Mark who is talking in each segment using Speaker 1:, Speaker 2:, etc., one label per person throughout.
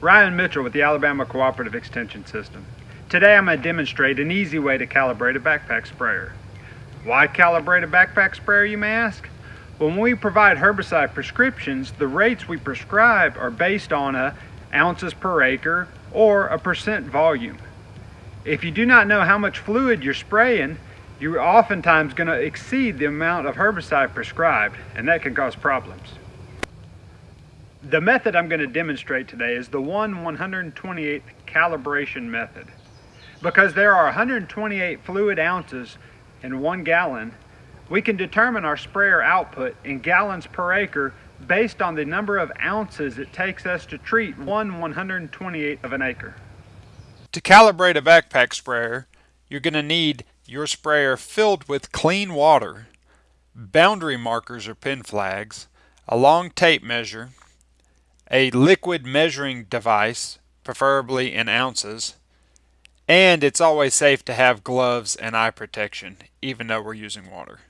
Speaker 1: Ryan Mitchell with the Alabama Cooperative Extension System. Today I'm going to demonstrate an easy way to calibrate a backpack sprayer. Why calibrate a backpack sprayer you may ask? When we provide herbicide prescriptions, the rates we prescribe are based on a ounces per acre or a percent volume. If you do not know how much fluid you're spraying, you're oftentimes going to exceed the amount of herbicide prescribed, and that can cause problems. The method I'm going to demonstrate today is the 1 128th calibration method. Because there are 128 fluid ounces in one gallon, we can determine our sprayer output in gallons per acre based on the number of ounces it takes us to treat 1 128th of an acre.
Speaker 2: To calibrate a backpack sprayer, you're going to need your sprayer filled with clean water, boundary markers or pin flags, a long tape measure, a liquid measuring device, preferably in ounces, and it's always safe to have gloves and eye protection, even though we're using water.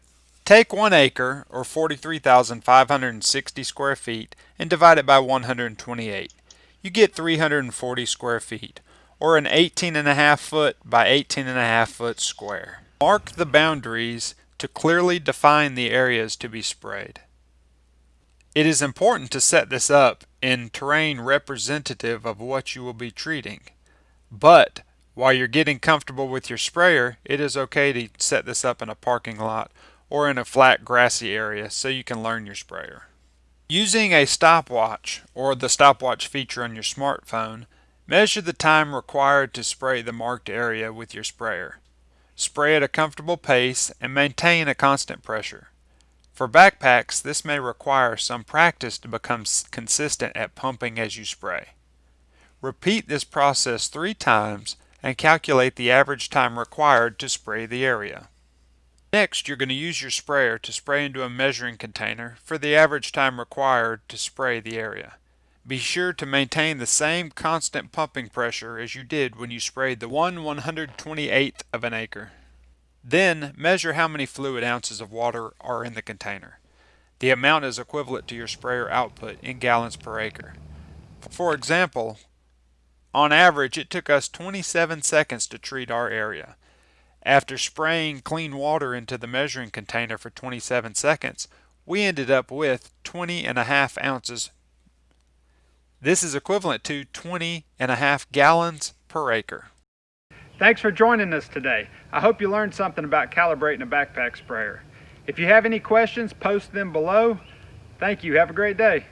Speaker 2: Take one acre, or 43,560 square feet, and divide it by 128. You get 340 square feet, or an 18 and a half foot by 18 and a half foot square. Mark the boundaries to clearly define the areas to be sprayed. It is important to set this up in terrain representative of what you will be treating. But while you're getting comfortable with your sprayer, it is okay to set this up in a parking lot or in a flat grassy area so you can learn your sprayer. Using a stopwatch or the stopwatch feature on your smartphone, Measure the time required to spray the marked area with your sprayer. Spray at a comfortable pace and maintain a constant pressure. For backpacks, this may require some practice to become consistent at pumping as you spray. Repeat this process three times and calculate the average time required to spray the area. Next, you're going to use your sprayer to spray into a measuring container for the average time required to spray the area. Be sure to maintain the same constant pumping pressure as you did when you sprayed the 1 128th of an acre. Then measure how many fluid ounces of water are in the container. The amount is equivalent to your sprayer output in gallons per acre. For example, on average it took us 27 seconds to treat our area. After spraying clean water into the measuring container for 27 seconds, we ended up with 20 and a half ounces this is equivalent to 20 and a half gallons per acre.
Speaker 1: Thanks for joining us today. I hope you learned something about calibrating a backpack sprayer. If you have any questions, post them below. Thank you. Have a great day.